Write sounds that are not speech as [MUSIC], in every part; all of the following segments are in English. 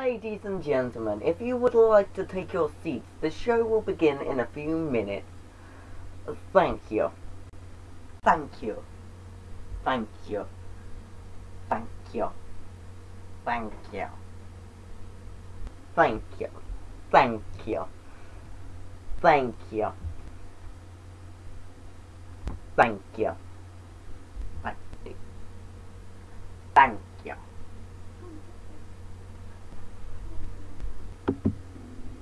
Ladies and gentlemen, if you would like to take your seats, the show will begin in a few minutes. Thank you. Thank you. Thank you. Thank you. Thank you. Thank you. Thank you. Thank you. Thank you. Thank you. Thank you.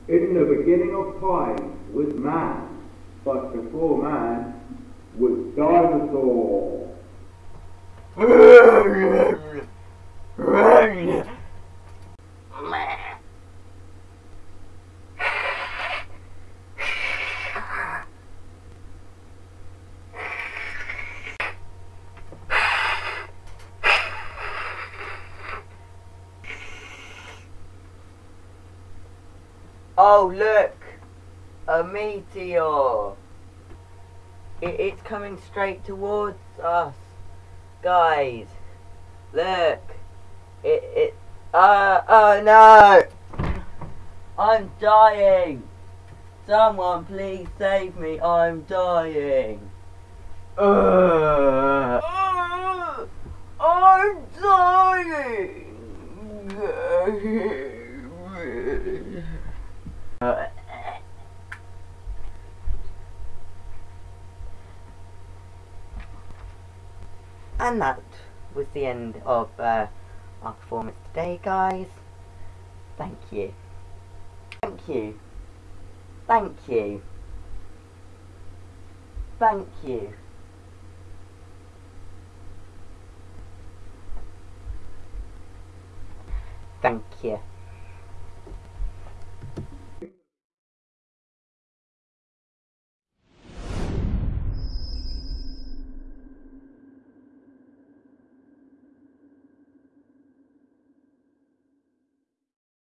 In the beginning of time was man, but before man was dinosaur. [LAUGHS] Oh, look! A meteor! It, it's coming straight towards us. Guys, look! It, it, uh, oh no! I'm dying! Someone please save me, I'm dying! Uh, I'm dying! [LAUGHS] Uh, and that was the end of uh, our performance today, guys. Thank you. Thank you. Thank you. Thank you. Thank you.